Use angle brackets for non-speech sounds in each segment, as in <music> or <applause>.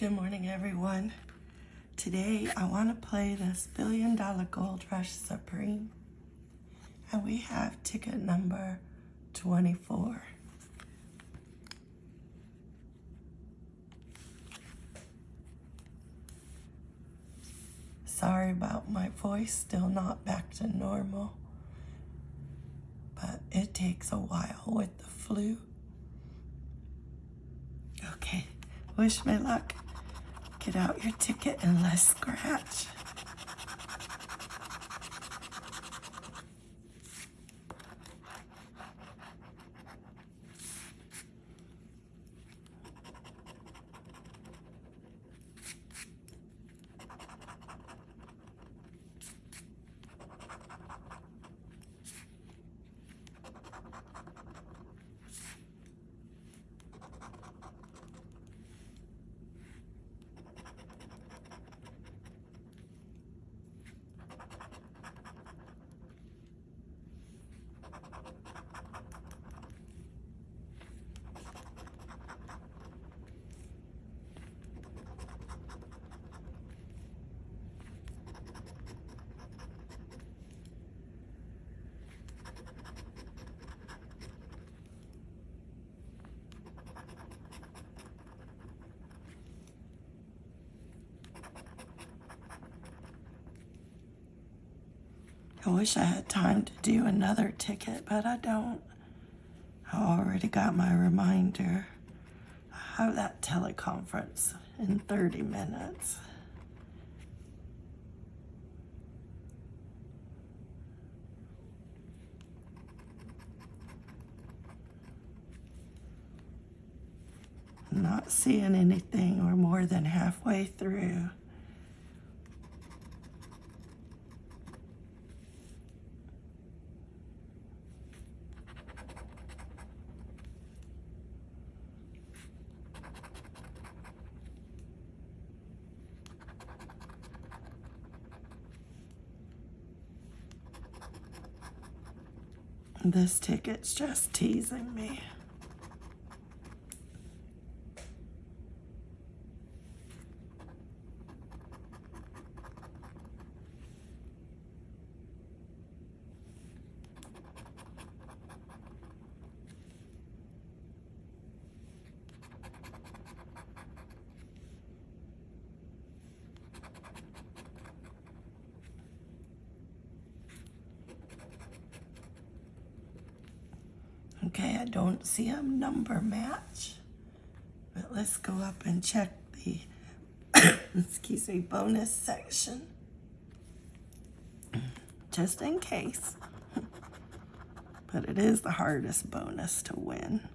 Good morning, everyone. Today, I want to play this Billion Dollar Gold Rush Supreme. And we have ticket number 24. Sorry about my voice, still not back to normal. But it takes a while with the flu. Okay, wish me luck. Get out your ticket and let's scratch. I wish I had time to do another ticket, but I don't. I already got my reminder. I have that teleconference in 30 minutes. Not seeing anything. We're more than halfway through. This ticket's just teasing me. Okay, I don't see a number match. But let's go up and check the, <coughs> excuse me, bonus section. Just in case. <laughs> But it is the hardest bonus to win.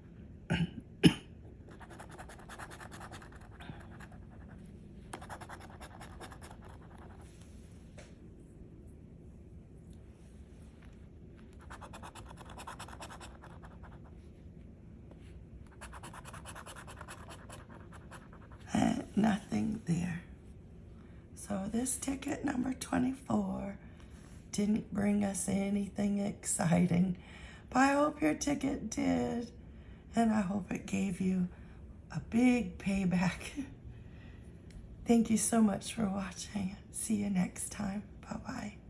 Nothing there. So this ticket number 24 didn't bring us anything exciting, but I hope your ticket did. And I hope it gave you a big payback. <laughs> Thank you so much for watching. See you next time. Bye-bye.